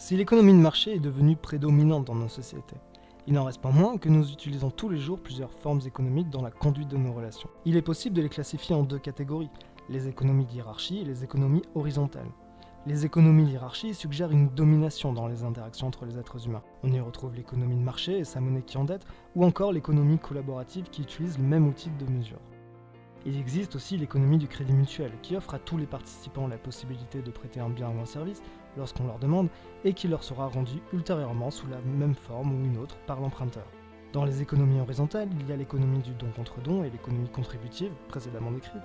Si l'économie de marché est devenue prédominante dans nos sociétés, il n'en reste pas moins que nous utilisons tous les jours plusieurs formes économiques dans la conduite de nos relations. Il est possible de les classifier en deux catégories, les économies d'hierarchie et les économies horizontales. Les économies d'hierarchie suggèrent une domination dans les interactions entre les êtres humains. On y retrouve l'économie de marché et sa monnaie qui endette, ou encore l'économie collaborative qui utilise le même outil de mesure. Il existe aussi l'économie du crédit mutuel, qui offre à tous les participants la possibilité de prêter un bien ou un service lorsqu'on leur demande, et qui leur sera rendu ultérieurement sous la même forme ou une autre par l'emprunteur. Dans les économies horizontales, il y a l'économie du don contre don et l'économie contributive, précédemment décrite,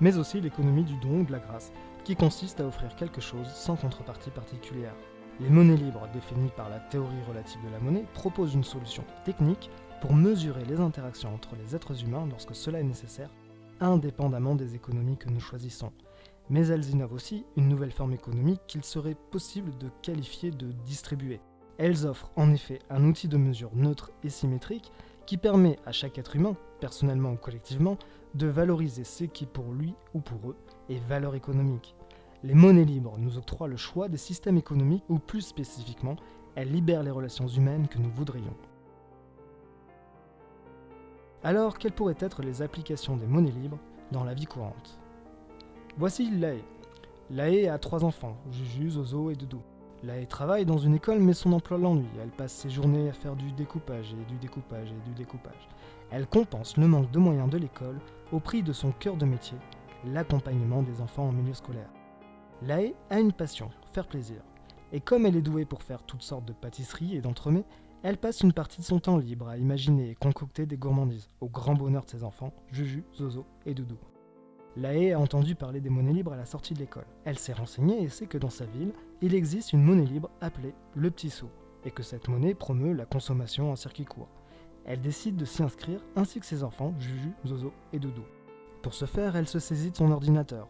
mais aussi l'économie du don ou de la grâce, qui consiste à offrir quelque chose sans contrepartie particulière. Les monnaies libres, définies par la théorie relative de la monnaie, proposent une solution technique pour mesurer les interactions entre les êtres humains lorsque cela est nécessaire indépendamment des économies que nous choisissons. Mais elles innovent aussi une nouvelle forme économique qu'il serait possible de qualifier de distribuée. Elles offrent en effet un outil de mesure neutre et symétrique qui permet à chaque être humain, personnellement ou collectivement, de valoriser ce qui pour lui ou pour eux est valeur économique. Les monnaies libres nous octroient le choix des systèmes économiques ou plus spécifiquement, elles libèrent les relations humaines que nous voudrions. Alors, quelles pourraient être les applications des monnaies libres dans la vie courante? Voici Lae. Lae a trois enfants, Juju, Zozo et Doudou. Lae travaille dans une école mais son emploi l'ennuie. Elle passe ses journées à faire du découpage et du découpage et du découpage. Elle compense le manque de moyens de l'école au prix de son cœur de métier, l'accompagnement des enfants en milieu scolaire. Lae a une passion, faire plaisir. Et comme elle est douée pour faire toutes sortes de pâtisseries et d'entremets, elle passe une partie de son temps libre à imaginer et concocter des gourmandises, au grand bonheur de ses enfants, Juju, Zozo et Doudou. Lae a entendu parler des monnaies libres à la sortie de l'école. Elle s'est renseignée et sait que dans sa ville, il existe une monnaie libre appelée le petit sou, et que cette monnaie promeut la consommation en circuit court. Elle décide de s'y inscrire ainsi que ses enfants, Juju, Zozo et Doudou. Pour ce faire, elle se saisit de son ordinateur.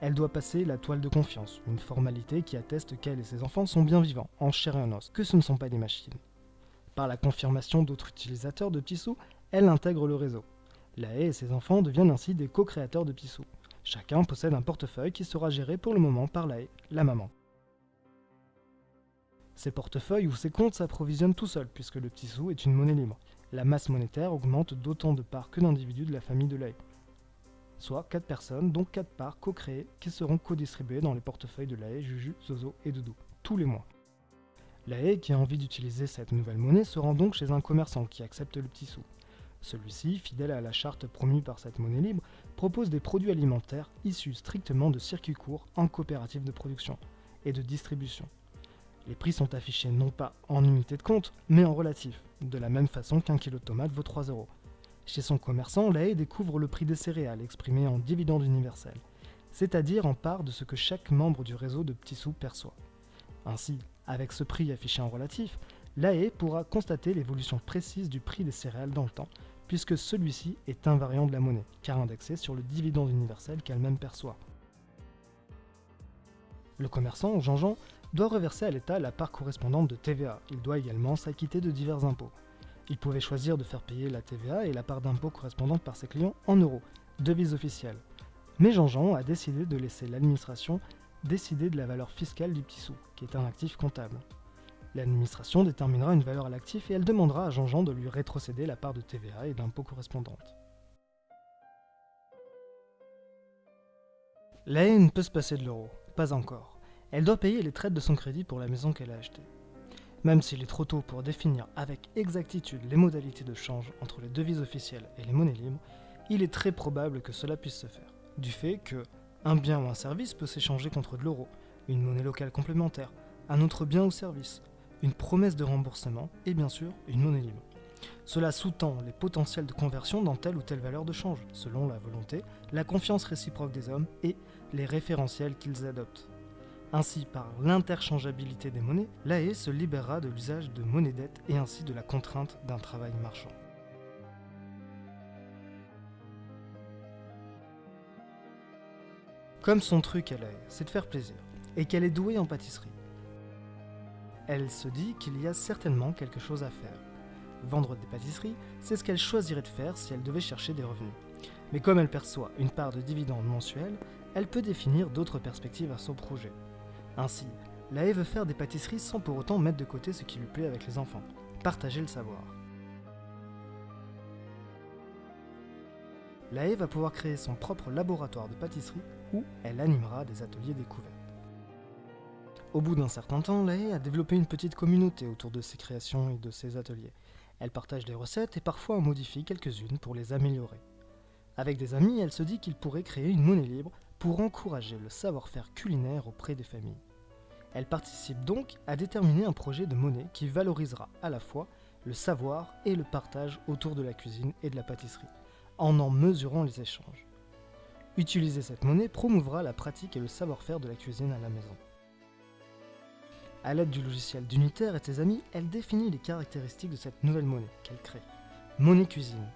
Elle doit passer la toile de confiance, une formalité qui atteste qu'elle et ses enfants sont bien vivants, en chair et en os, que ce ne sont pas des machines. Par la confirmation d'autres utilisateurs de Pissou, elle intègre le réseau. La haie et ses enfants deviennent ainsi des co-créateurs de Pissou. Chacun possède un portefeuille qui sera géré pour le moment par la haie, la maman. Ces portefeuilles ou ces comptes s'approvisionnent tout seuls puisque le petit sou est une monnaie libre. La masse monétaire augmente d'autant de parts que d'individus de la famille de la haie. Soit 4 personnes, dont 4 parts co-créées qui seront co-distribuées dans les portefeuilles de la haie, Juju, Zozo et Doudou, tous les mois. La haie qui a envie d'utiliser cette nouvelle monnaie se rend donc chez un commerçant qui accepte le petit sou. Celui-ci, fidèle à la charte promue par cette monnaie libre, propose des produits alimentaires issus strictement de circuits courts en coopérative de production et de distribution. Les prix sont affichés non pas en unité de compte, mais en relatif, de la même façon qu'un kilo de tomate vaut 3 euros. Chez son commerçant, la haie découvre le prix des céréales exprimé en dividende universel, c'est-à-dire en part de ce que chaque membre du réseau de petits sous perçoit. Ainsi, avec ce prix affiché en relatif, l'AE pourra constater l'évolution précise du prix des céréales dans le temps, puisque celui-ci est invariant de la monnaie, car indexé sur le dividende universel qu'elle-même perçoit. Le commerçant, Jean-Jean, doit reverser à l'État la part correspondante de TVA. Il doit également s'acquitter de divers impôts. Il pouvait choisir de faire payer la TVA et la part d'impôt correspondante par ses clients en euros, devise officielle. Mais Jean-Jean a décidé de laisser l'administration décider de la valeur fiscale du petit sou, qui est un actif comptable. L'administration déterminera une valeur à l'actif et elle demandera à Jean-Jean de lui rétrocéder la part de TVA et d'impôts correspondante. La haine peut se passer de l'euro, pas encore. Elle doit payer les traites de son crédit pour la maison qu'elle a achetée. Même s'il est trop tôt pour définir avec exactitude les modalités de change entre les devises officielles et les monnaies libres, il est très probable que cela puisse se faire, du fait que, un bien ou un service peut s'échanger contre de l'euro, une monnaie locale complémentaire, un autre bien ou service, une promesse de remboursement et bien sûr une monnaie libre. Cela sous-tend les potentiels de conversion dans telle ou telle valeur de change, selon la volonté, la confiance réciproque des hommes et les référentiels qu'ils adoptent. Ainsi, par l'interchangeabilité des monnaies, l'AE se libérera de l'usage de monnaie dette et ainsi de la contrainte d'un travail marchand. Comme son truc elle est, c'est de faire plaisir, et qu'elle est douée en pâtisserie. Elle se dit qu'il y a certainement quelque chose à faire. Vendre des pâtisseries, c'est ce qu'elle choisirait de faire si elle devait chercher des revenus. Mais comme elle perçoit une part de dividendes mensuels, elle peut définir d'autres perspectives à son projet. Ainsi, la veut faire des pâtisseries sans pour autant mettre de côté ce qui lui plaît avec les enfants, partager le savoir. La va pouvoir créer son propre laboratoire de pâtisserie où elle animera des ateliers découvertes. Au bout d'un certain temps, la a développé une petite communauté autour de ses créations et de ses ateliers. Elle partage des recettes et parfois en modifie quelques-unes pour les améliorer. Avec des amis, elle se dit qu'il pourrait créer une monnaie libre pour encourager le savoir-faire culinaire auprès des familles. Elle participe donc à déterminer un projet de monnaie qui valorisera à la fois le savoir et le partage autour de la cuisine et de la pâtisserie, en en mesurant les échanges. Utiliser cette monnaie promouvra la pratique et le savoir-faire de la cuisine à la maison. A l'aide du logiciel d'Unitaire et ses amis, elle définit les caractéristiques de cette nouvelle monnaie qu'elle crée. Monnaie cuisine.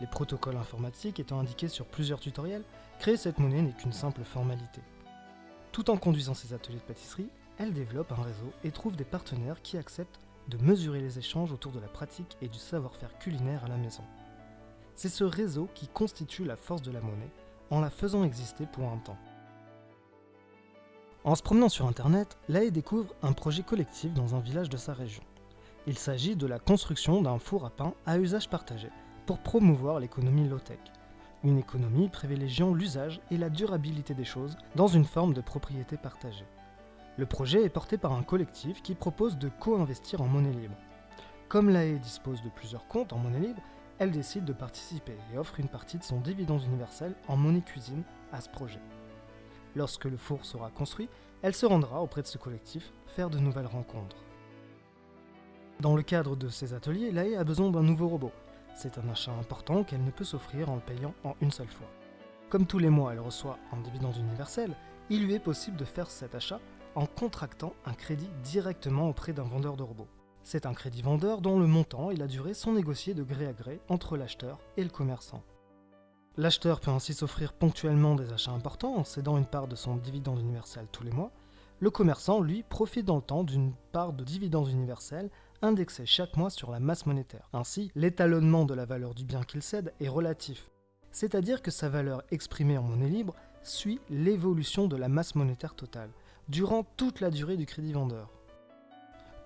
Les protocoles informatiques étant indiqués sur plusieurs tutoriels, créer cette monnaie n'est qu'une simple formalité. Tout en conduisant ses ateliers de pâtisserie, elle développe un réseau et trouve des partenaires qui acceptent de mesurer les échanges autour de la pratique et du savoir-faire culinaire à la maison. C'est ce réseau qui constitue la force de la monnaie en la faisant exister pour un temps. En se promenant sur internet, Lae découvre un projet collectif dans un village de sa région. Il s'agit de la construction d'un four à pain à usage partagé pour promouvoir l'économie low-tech. Une économie privilégiant l'usage et la durabilité des choses dans une forme de propriété partagée. Le projet est porté par un collectif qui propose de co-investir en monnaie libre. Comme l'AE dispose de plusieurs comptes en monnaie libre, elle décide de participer et offre une partie de son dividende universel en monnaie cuisine à ce projet. Lorsque le four sera construit, elle se rendra auprès de ce collectif faire de nouvelles rencontres. Dans le cadre de ces ateliers, Lae a besoin d'un nouveau robot. C'est un achat important qu'elle ne peut s'offrir en le payant en une seule fois. Comme tous les mois elle reçoit un dividende universel, il lui est possible de faire cet achat en contractant un crédit directement auprès d'un vendeur de robots. C'est un crédit vendeur dont le montant et la durée sont négociés de gré à gré entre l'acheteur et le commerçant. L'acheteur peut ainsi s'offrir ponctuellement des achats importants en cédant une part de son dividende universel tous les mois. Le commerçant, lui, profite dans le temps d'une part de dividende universel indexée chaque mois sur la masse monétaire. Ainsi, l'étalonnement de la valeur du bien qu'il cède est relatif, c'est-à-dire que sa valeur exprimée en monnaie libre suit l'évolution de la masse monétaire totale, durant toute la durée du crédit vendeur.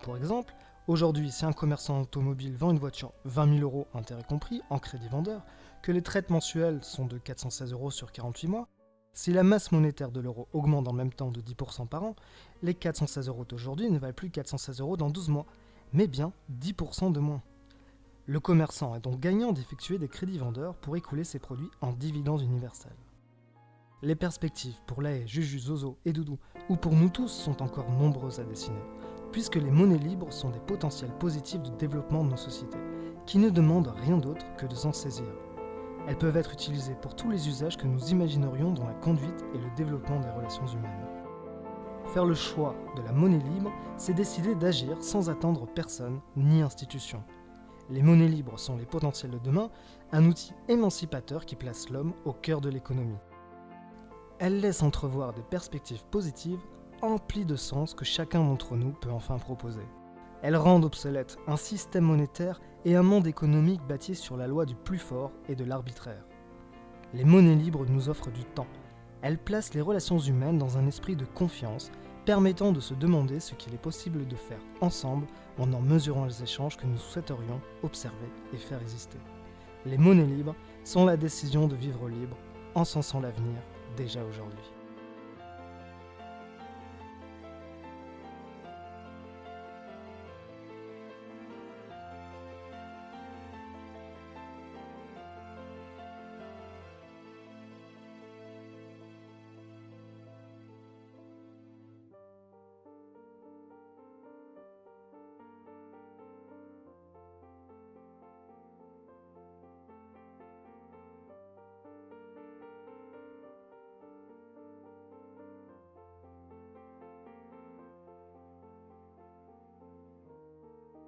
Pour exemple, aujourd'hui, si un commerçant automobile vend une voiture 20 000 euros, intérêt compris, en crédit vendeur, que les traites mensuelles sont de 416 euros sur 48 mois, si la masse monétaire de l'euro augmente en même temps de 10% par an, les 416 euros d'aujourd'hui ne valent plus 416 euros dans 12 mois, mais bien 10% de moins. Le commerçant est donc gagnant d'effectuer des crédits vendeurs pour écouler ses produits en dividendes universels. Les perspectives pour l'AE, Juju, Zozo et Doudou, ou pour nous tous, sont encore nombreuses à dessiner, puisque les monnaies libres sont des potentiels positifs de développement de nos sociétés, qui ne demandent rien d'autre que de s'en saisir. Elles peuvent être utilisées pour tous les usages que nous imaginerions dans la conduite et le développement des relations humaines. Faire le choix de la monnaie libre, c'est décider d'agir sans attendre personne ni institution. Les monnaies libres sont les potentiels de demain, un outil émancipateur qui place l'homme au cœur de l'économie. Elles laissent entrevoir des perspectives positives emplies de sens que chacun d'entre nous peut enfin proposer. Elles rendent obsolète un système monétaire et un monde économique bâti sur la loi du plus fort et de l'arbitraire. Les monnaies libres nous offrent du temps. Elles placent les relations humaines dans un esprit de confiance, permettant de se demander ce qu'il est possible de faire ensemble en en mesurant les échanges que nous souhaiterions observer et faire exister. Les monnaies libres sont la décision de vivre libre, en sensant l'avenir déjà aujourd'hui.